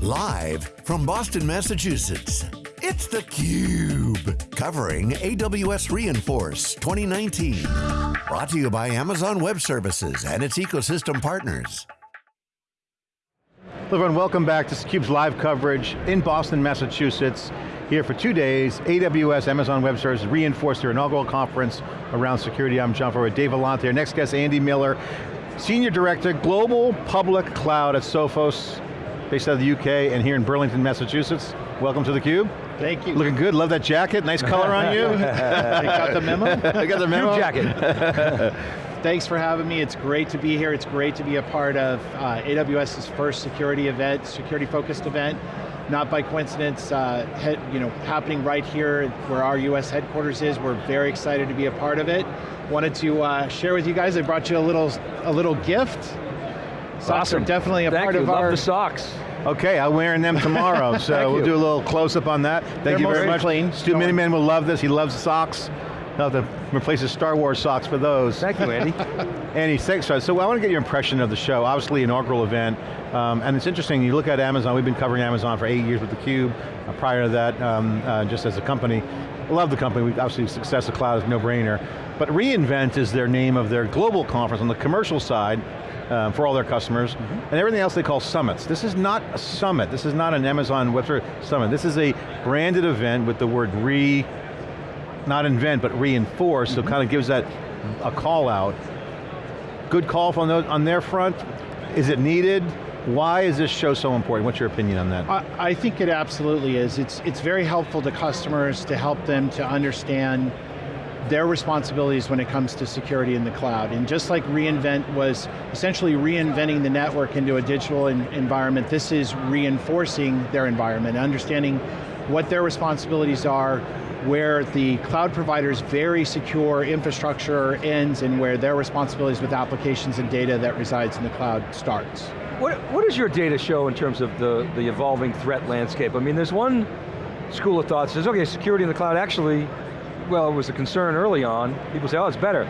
Live from Boston, Massachusetts, it's theCUBE. Covering AWS re:Inforce 2019. Brought to you by Amazon Web Services and its ecosystem partners. Hello everyone, welcome back to theCUBE's live coverage in Boston, Massachusetts. Here for two days, AWS, Amazon Web Services re:Inforce their inaugural conference around security. I'm John Furrier Dave Vellante. Our next guest, Andy Miller, Senior Director, Global Public Cloud at Sophos, based out of the UK and here in Burlington, Massachusetts. Welcome to theCUBE. Thank you. Looking good, love that jacket, nice color on you. got the memo? I got the memo. Jacket. Thanks for having me, it's great to be here. It's great to be a part of uh, AWS's first security event, security focused event. Not by coincidence, uh, head, you know, happening right here where our US headquarters is. We're very excited to be a part of it. Wanted to uh, share with you guys, I brought you a little, a little gift. Socks awesome. are definitely a Thank part you. of Love our- the socks. Okay, I'm wearing them tomorrow, so we'll you. do a little close-up on that. Thank They're you very much. clean. Stu Don't- Miniman will love this, he loves socks. He'll have to replace his Star Wars socks for those. Thank you, Andy. Andy, thanks. So I want to get your impression of the show, obviously inaugural event, um, and it's interesting, you look at Amazon, we've been covering Amazon for eight years with theCUBE, uh, prior to that, um, uh, just as a company. Love the company, we obviously success of cloud is no brainer, but reInvent is their name of their global conference on the commercial side, um, for all their customers, and everything else they call summits. This is not a summit, this is not an Amazon Web Services Summit, this is a branded event with the word re, not invent, but reinforce, so it kind of gives that a call out. Good call on, those, on their front. Is it needed? Why is this show so important? What's your opinion on that? I, I think it absolutely is. It's, it's very helpful to customers to help them to understand their responsibilities when it comes to security in the cloud. And just like reInvent was essentially reinventing the network into a digital en environment, this is reinforcing their environment, understanding what their responsibilities are, where the cloud provider's very secure infrastructure ends and where their responsibilities with applications and data that resides in the cloud starts. What, what does your data show in terms of the, the evolving threat landscape? I mean, there's one school of thought says, okay, security in the cloud actually, well, it was a concern early on. People say, oh, it's better.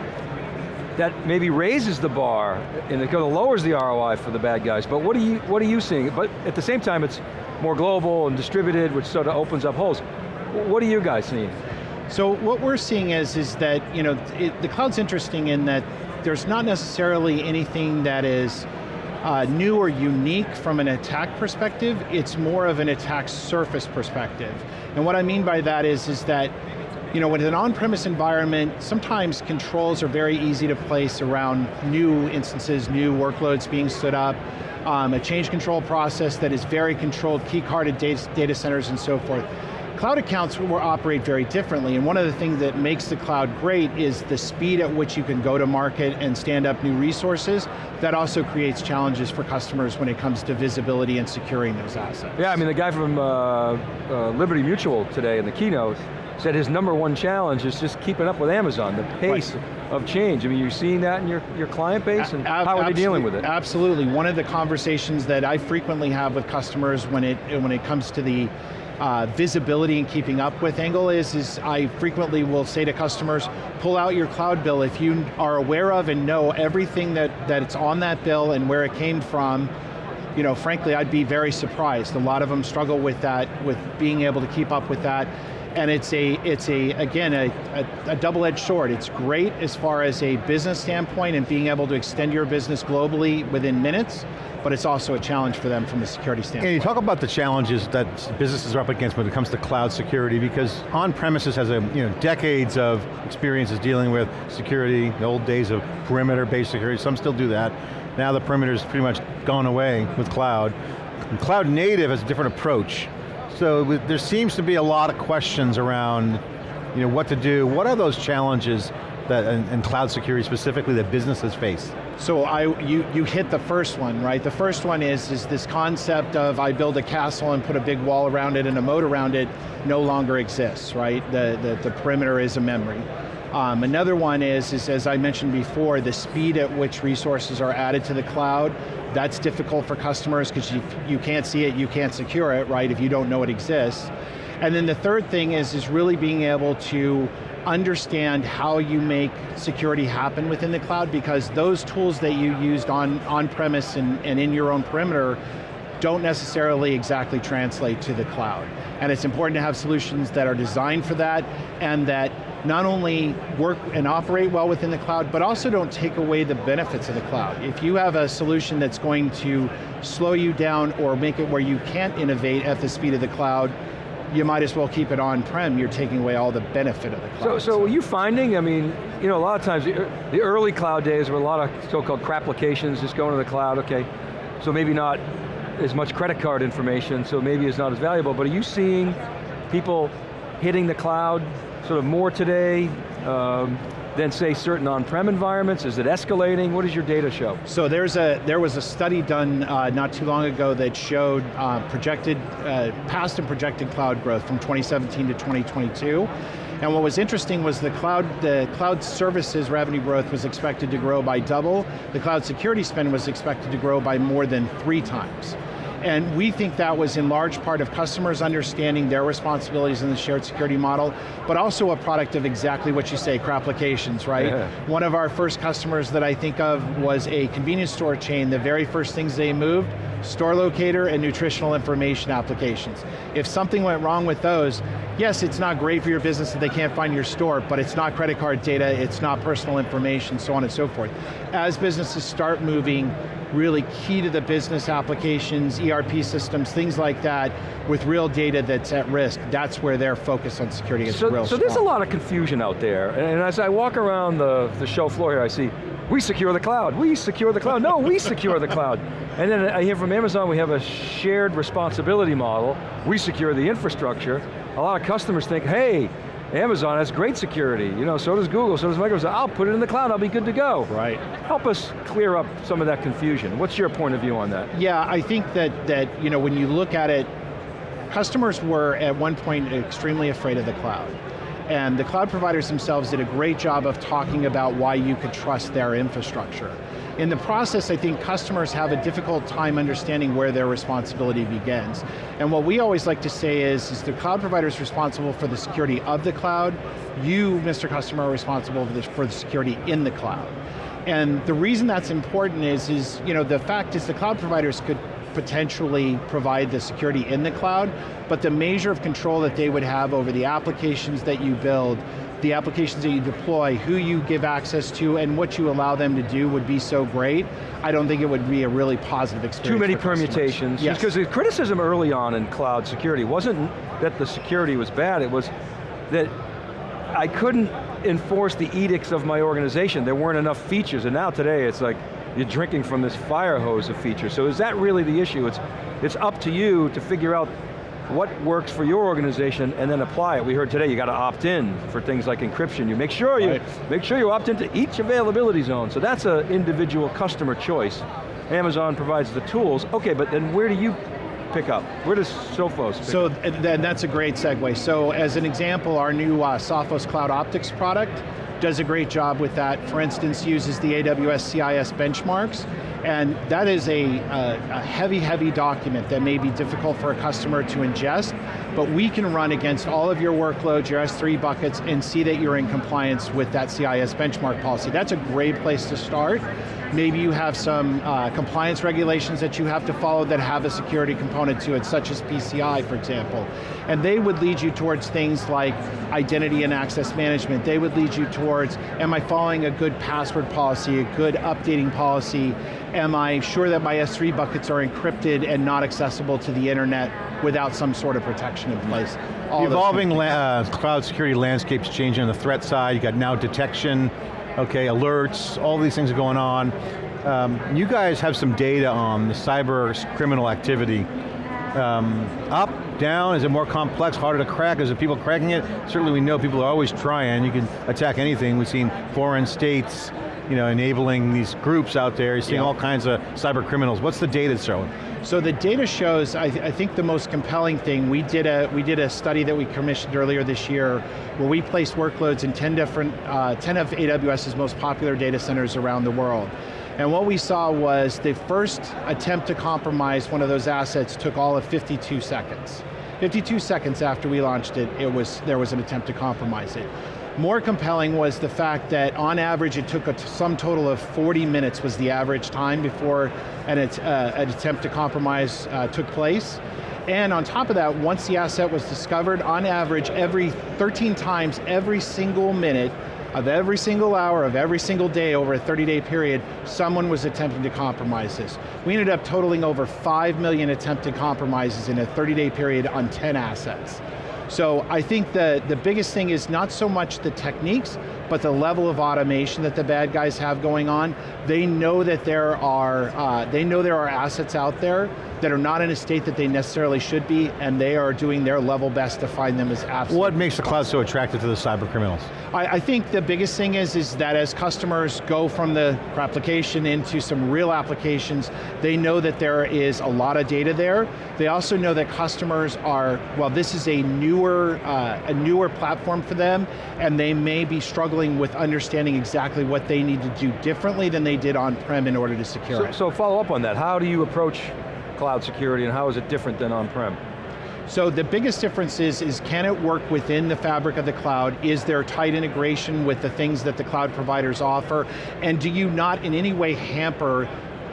That maybe raises the bar and it kind of lowers the ROI for the bad guys. But what are you, what are you seeing? But at the same time, it's more global and distributed, which sort of opens up holes. What are you guys seeing? So what we're seeing is, is that you know, it, the cloud's interesting in that there's not necessarily anything that is uh, new or unique from an attack perspective, it's more of an attack surface perspective. And what I mean by that is, is that you know, with an on-premise environment, sometimes controls are very easy to place around new instances, new workloads being stood up, um, a change control process that is very controlled, key-carded data, data centers and so forth. Cloud accounts will operate very differently, and one of the things that makes the cloud great is the speed at which you can go to market and stand up new resources. That also creates challenges for customers when it comes to visibility and securing those assets. Yeah, I mean, the guy from uh, uh, Liberty Mutual today in the keynote said his number one challenge is just keeping up with Amazon, the pace Right. of change. I mean, you're seeing that in your, your client base, and how are they dealing with it? Absolutely, one of the conversations that I frequently have with customers when it, when it comes to the uh, visibility and keeping up with angle is, is I frequently will say to customers, pull out your cloud bill if you are aware of and know everything that, that it's on that bill and where it came from, you know, frankly, I'd be very surprised. A lot of them struggle with that, with being able to keep up with that. And it's a, it's a again, a, a, a double-edged sword. It's great as far as a business standpoint and being able to extend your business globally within minutes, but it's also a challenge for them from a security standpoint. And you talk about the challenges that businesses are up against when it comes to cloud security because on-premises has a, you know, decades of experiences dealing with security, the old days of perimeter-based security, some still do that. Now the perimeter's pretty much gone away with cloud. And cloud native has a different approach. So there seems to be a lot of questions around you know, what to do. What are those challenges that, in, in cloud security specifically that businesses face? So I, you, you hit the first one, right? The first one is, is this concept of I build a castle and put a big wall around it and a moat around it no longer exists, right? The, the, the perimeter is a memory. Um, another one is, is, as I mentioned before, the speed at which resources are added to the cloud. That's difficult for customers because you, you can't see it, you can't secure it, right, if you don't know it exists. And then the third thing is, is really being able to understand how you make security happen within the cloud because those tools that you used on, on premise and, and in your own perimeter don't necessarily exactly translate to the cloud. And it's important to have solutions that are designed for that and that not only work and operate well within the cloud, but also don't take away the benefits of the cloud. If you have a solution that's going to slow you down or make it where you can't innovate at the speed of the cloud, you might as well keep it on-prem, you're taking away all the benefit of the cloud. So, so are you finding, I mean, you know, a lot of times, the early cloud days were a lot of so-called crap applications just going to the cloud, okay, so maybe not as much credit card information, so maybe it's not as valuable, but are you seeing people hitting the cloud sort of more today? Um, than say certain on-prem environments? Is it escalating? What does your data show? So there's a, there was a study done uh, not too long ago that showed uh, projected, uh, past and projected cloud growth from 2017 to 2022. And what was interesting was the cloud, the cloud services revenue growth was expected to grow by double. The cloud security spend was expected to grow by more than three times. And we think that was in large part of customers understanding their responsibilities in the shared security model, but also a product of exactly what you say, applications, right? Yeah. One of our first customers that I think of was a convenience store chain. The very first things they moved, store locator and nutritional information applications. If something went wrong with those, yes, it's not great for your business that they can't find your store, but it's not credit card data, it's not personal information, so on and so forth. As businesses start moving really key to the business applications, ERP systems, things like that, with real data that's at risk, that's where their focus on security is so, real So strong. there's a lot of confusion out there, and as I walk around the, the show floor here, I see, we secure the cloud, we secure the cloud, no, we secure the cloud. And then I hear from Amazon, we have a shared responsibility model, we secure the infrastructure. A lot of customers think, hey, Amazon has great security, you know, so does Google, so does Microsoft. I'll put it in the cloud, I'll be good to go. Right. Help us clear up some of that confusion. What's your point of view on that? Yeah, I think that, that you know, when you look at it, customers were at one point extremely afraid of the cloud. And the cloud providers themselves did a great job of talking about why you could trust their infrastructure. In the process, I think customers have a difficult time understanding where their responsibility begins. And what we always like to say is, is the cloud provider is responsible for the security of the cloud, you, Mr. Customer, are responsible for the, for the security in the cloud. And the reason that's important is, is you know, the fact is the cloud providers could potentially provide the security in the cloud, but the measure of control that they would have over the applications that you build the applications that you deploy, who you give access to, and what you allow them to do would be so great, I don't think it would be a really positive experience Too many permutations. Yes. Because the criticism early on in cloud security wasn't that the security was bad, it was that I couldn't enforce the edicts of my organization. There weren't enough features, and now today it's like, you're drinking from this fire hose of features. So is that really the issue? It's, it's up to you to figure out what works for your organization and then apply it. We heard today you got to opt in for things like encryption. You make sure you right. make sure you opt into each availability zone. So that's an individual customer choice. Amazon provides the tools. Okay, but then where do you pick up? Where does Sophos So then that's a great segue. So as an example, our new uh, Sophos Cloud Optix product does a great job with that. For instance, uses the AWS CIS benchmarks and that is a, a, heavy, heavy document that may be difficult for a customer to ingest, but we can run against all of your workloads, your S3 buckets, and see that you're in compliance with that CIS benchmark policy. That's a great place to start. Maybe you have some uh, compliance regulations that you have to follow that have a security component to it, such as PCI, for example. And they would lead you towards things like identity and access management. They would lead you towards, am I following a good password policy, a good updating policy? Am I sure that my S3 buckets are encrypted and not accessible to the internet without some sort of protection in place? All the evolving uh, cloud security landscape's changing on the threat side. You got now detection, okay, alerts, all these things are going on. Um, you guys have some data on the cyber criminal activity. Um, up, down, is it more complex, harder to crack, is it people cracking it? Certainly we know people are always trying, you can attack anything. We've seen foreign states, you know, enabling these groups out there, you're seeing yeah. all kinds of cyber criminals. What's the data showing? So the data shows, I, th I, think the most compelling thing, we did, a, we did a study that we commissioned earlier this year where we placed workloads in 10 different, uh, 10 of AWS's most popular data centers around the world. And what we saw was the first attempt to compromise one of those assets took all of 52 seconds. 52 seconds after we launched it, it was, there was an attempt to compromise it. More compelling was the fact that on average it took a sum total of 40 minutes was the average time before an, uh, an attempt to compromise uh, took place. And on top of that, once the asset was discovered, on average, every 13 times, every single minute, of every single hour of every single day over a 30 day period, someone was attempting to compromise this. We ended up totaling over 5 million attempted compromises in a 30 day period on 10 assets. So I think the, the biggest thing is not so much the techniques, but the level of automation that the bad guys have going on. They know that there are, uh, they know there are assets out there that are not in a state that they necessarily should be, and they are doing their level best to find them as absolutely. What makes the cloud so attractive to the cyber criminals? I, I, think the biggest thing is, is that as customers go from the application into some real applications, they know that there is a lot of data there. They also know that customers are, well this is a newer, uh, a newer platform for them, and they may be struggling with understanding exactly what they need to do differently than they did on-prem in order to secure so, it. So follow up on that, how do you approach cloud security and how is it different than on-prem? So the biggest difference is, is can it work within the fabric of the cloud? Is there tight integration with the things that the cloud providers offer? And do you not in any way hamper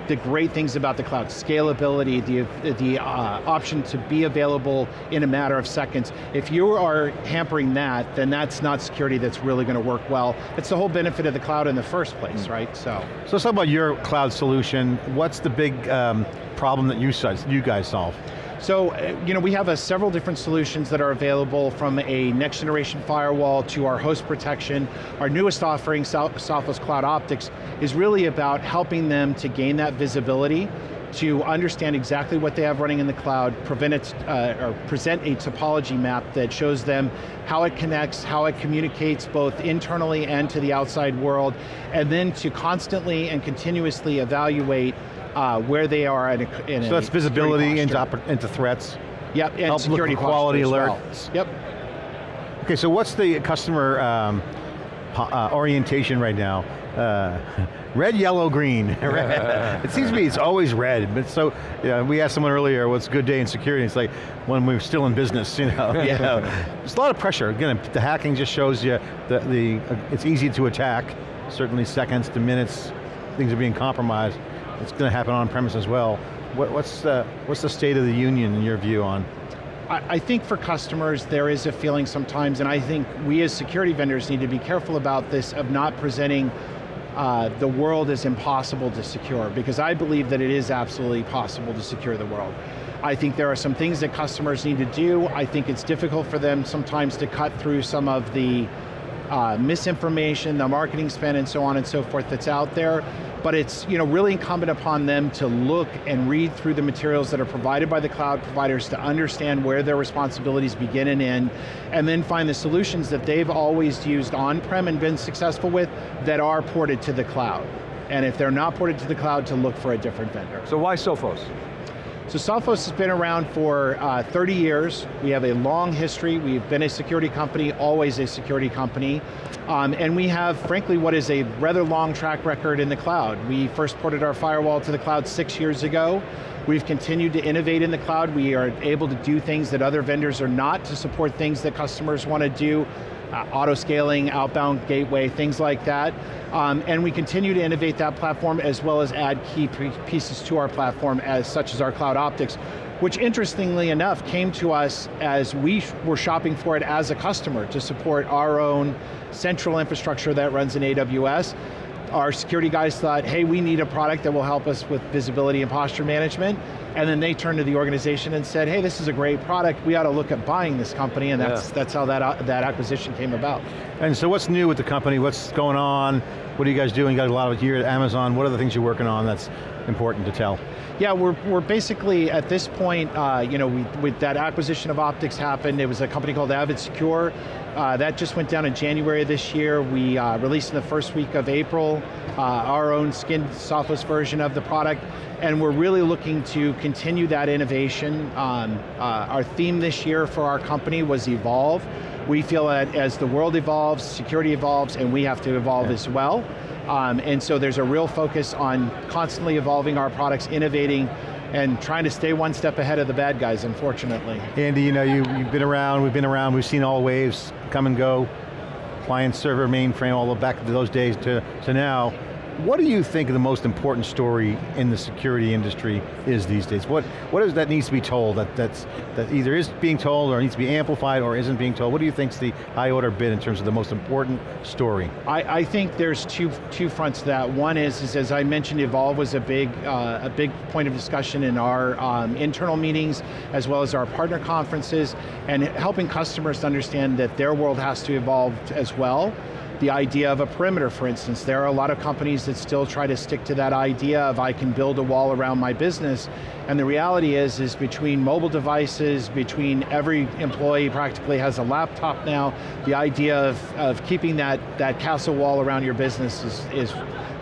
the great things about the cloud, scalability, the, the uh, option to be available in a matter of seconds. If you are hampering that, then that's not security that's really going to work well. It's the whole benefit of the cloud in the first place, mm. right? So. So let's talk about your cloud solution. What's the big um, problem that you, you guys solve? So, uh, you know, we have a, several different solutions that are available from a next generation firewall to our host protection. Our newest offering, Sophos Cloud Optix, is really about helping them to gain that visibility to understand exactly what they have running in the cloud, prevent it, uh, or present a topology map that shows them how it connects, how it communicates both internally and to the outside world, and then to constantly and continuously evaluate uh, where they are in a, in So that's visibility into, into threats? Yep, and Help security quality alerts. Well. Yep. Okay, so what's the customer um, uh, orientation right now? Uh, red, yellow, green. it seems to me it's always red, but so, you know, we asked someone earlier, what's a good day in security? It's like, when we're still in business, you know. yeah. There's a lot of pressure. Again, the hacking just shows you that the, uh, it's easy to attack, certainly seconds to minutes, things are being compromised it's going to happen on premise as well. What, what's, the, what's the state of the union in your view on? I, think for customers there is a feeling sometimes, and I think we as security vendors need to be careful about this of not presenting uh, the world is impossible to secure, because I believe that it is absolutely possible to secure the world. I think there are some things that customers need to do. I think it's difficult for them sometimes to cut through some of the uh, misinformation, the marketing spend and so on and so forth that's out there but it's you know, really incumbent upon them to look and read through the materials that are provided by the cloud providers to understand where their responsibilities begin and end, and then find the solutions that they've always used on-prem and been successful with that are ported to the cloud. And if they're not ported to the cloud, to look for a different vendor. So why Sophos? So Sophos has been around for uh, 30 years. We have a long history. We've been a security company, always a security company. Um, and we have, frankly, what is a rather long track record in the cloud. We first ported our firewall to the cloud six years ago. We've continued to innovate in the cloud. We are able to do things that other vendors are not to support things that customers want to do uh, auto scaling, outbound gateway, things like that. Um, and we continue to innovate that platform as well as add key pieces to our platform as such as our cloud optix, which interestingly enough came to us as we were shopping for it as a customer to support our own central infrastructure that runs in AWS our security guys thought, hey, we need a product that will help us with visibility and posture management. And then they turned to the organization and said, hey, this is a great product, we ought to look at buying this company, and that's, yeah. that's how that, uh, that acquisition came about. And so what's new with the company? What's going on? What are you guys doing? You got a lot of here at Amazon. What are the things you're working on that's important to tell? Yeah, we're, we're basically, at this point, uh, you know, we, with that acquisition of Optix happened, it was a company called Avid Secure. Uh, that just went down in January this year. We uh, released in the first week of April uh, our own skinned Sophos version of the product, and we're really looking to continue that innovation. Um, uh, our theme this year for our company was evolve. We feel that as the world evolves, security evolves, and we have to evolve yeah. as well. Um, and so there's a real focus on constantly evolving our products, innovating, and trying to stay one step ahead of the bad guys, unfortunately. Andy, you know, you, you've been around, we've been around, we've seen all waves come and go. client server mainframe, all the way back to those days to, to now. What do you think the most important story in the security industry is these days? What, what is that needs to be told that, that's, that either is being told or needs to be amplified or isn't being told? What do you think is the high order bid in terms of the most important story? I, I think there's two, two fronts to that. One is, is as I mentioned, Evolve was a big, uh, a big point of discussion in our um, internal meetings as well as our partner conferences and helping customers to understand that their world has to evolve as well the idea of a perimeter, for instance. There are a lot of companies that still try to stick to that idea of I can build a wall around my business, and the reality is, is between mobile devices, between every employee practically has a laptop now, the idea of, of keeping that, that castle wall around your business is, is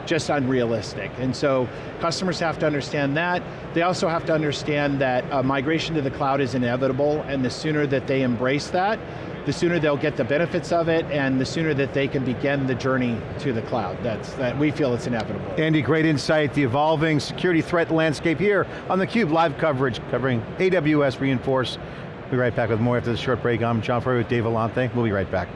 just unrealistic. And so customers have to understand that. They also have to understand that uh, migration to the cloud is inevitable, and the sooner that they embrace that, the sooner they'll get the benefits of it and the sooner that they can begin the journey to the cloud. That's, that we feel it's inevitable. Andy, great insight. The evolving security threat landscape here on theCUBE, live coverage covering AWS Reinforce. We'll be right back with more after this short break. I'm John Furrier with Dave Vellante. We'll be right back.